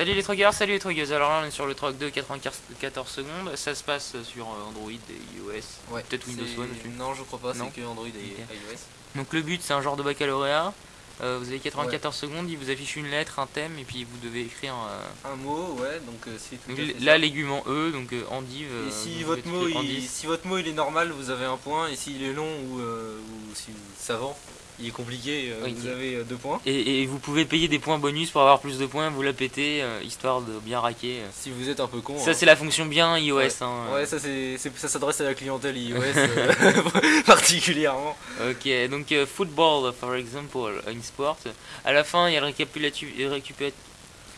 Salut les truckers, salut les truckers. Alors là on est sur le truck 2 94 secondes. Ça se passe sur euh, Android et iOS. Ouais. Peut-être Windows aussi. Non, je crois pas, c'est que Android et iOS. Donc le but c'est un genre de baccalauréat. Euh, vous avez 94 secondes, il vous affiche une lettre, un thème et puis vous devez écrire. euh, Un mot, ouais, donc euh, c'est tout là l'égument E, donc endive. Et si votre, mot, il, si votre mot il est normal, vous avez un point, et s'il est long ou, euh, ou si savant, il est compliqué, euh, Oui. vous avez euh, deux points. Et, et vous pouvez payer des points bonus pour avoir plus de points, vous la pétez, euh, histoire de bien raquer. Si vous êtes un peu con. Ça hein. c'est la fonction bien iOS. Ouais. hein. Ouais, ça, c'est, ça s'adresse à la clientèle iOS particulièrement. Ok, donc football, for example, in sport. À la fin, il y a le récapitulatif. récupérat-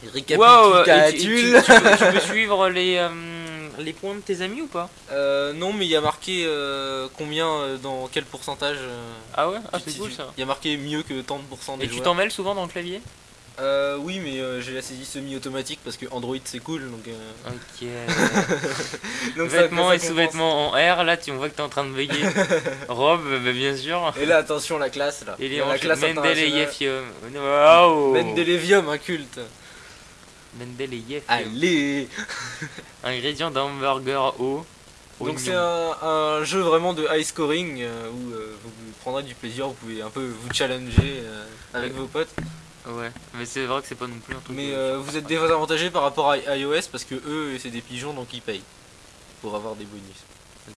Wow, tu, tu- Récapitulatif. tu peux, tu peux suivre les, euh, les points de tes amis ou pas Euh, non, mais il y a marqué euh, combien, euh, dans quel pourcentage. euh, Ah ouais Ah, tu- c'est tu- cool ça. Il y a marqué mieux que tant de pourcents des Et tu joueurs. t'en mêles souvent dans le clavier Euh, oui, mais euh, j'ai la saisie semi-automatique parce que Android c'est cool. Donc, euh, Ok. donc ça- Vêtements ça et compense. sous-vêtements en R, là tu on voit que t'es en train de veiller. Robe, bah, bien sûr. Et là, attention, la classe là. Et les la hanches classe. Waouh Mendelevium, un culte. Mendeleïev. Allez Ingrédient d'hamburger haut. Donc c'est un, un jeu vraiment de high scoring euh, où euh, vous prendrez du plaisir, vous pouvez un peu vous challenger euh, avec Ouais. vos potes. Ouais, mais c'est vrai que c'est pas non plus un truc. Mais vous êtes désavantagé par rapport à iOS parce que eux c'est des pigeons donc ils payent pour avoir des bonus.